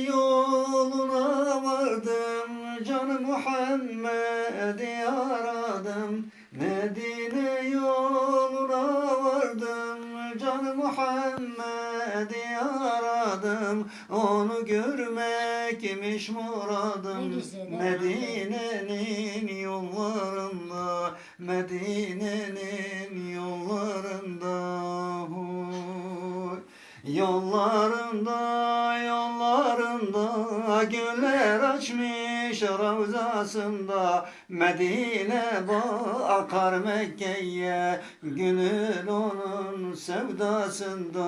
Yoluna vardım canım Muhammed'i aradım. Medine yoluna vardım canım Muhammed'i aradım. Onu görmekmiş muradım. Medine'nin yollarında Medine'nin yollarında Yollarında, yollarında Güller açmış ravzasında. Medine bakar Mekke'ye Gönül onun sevdasında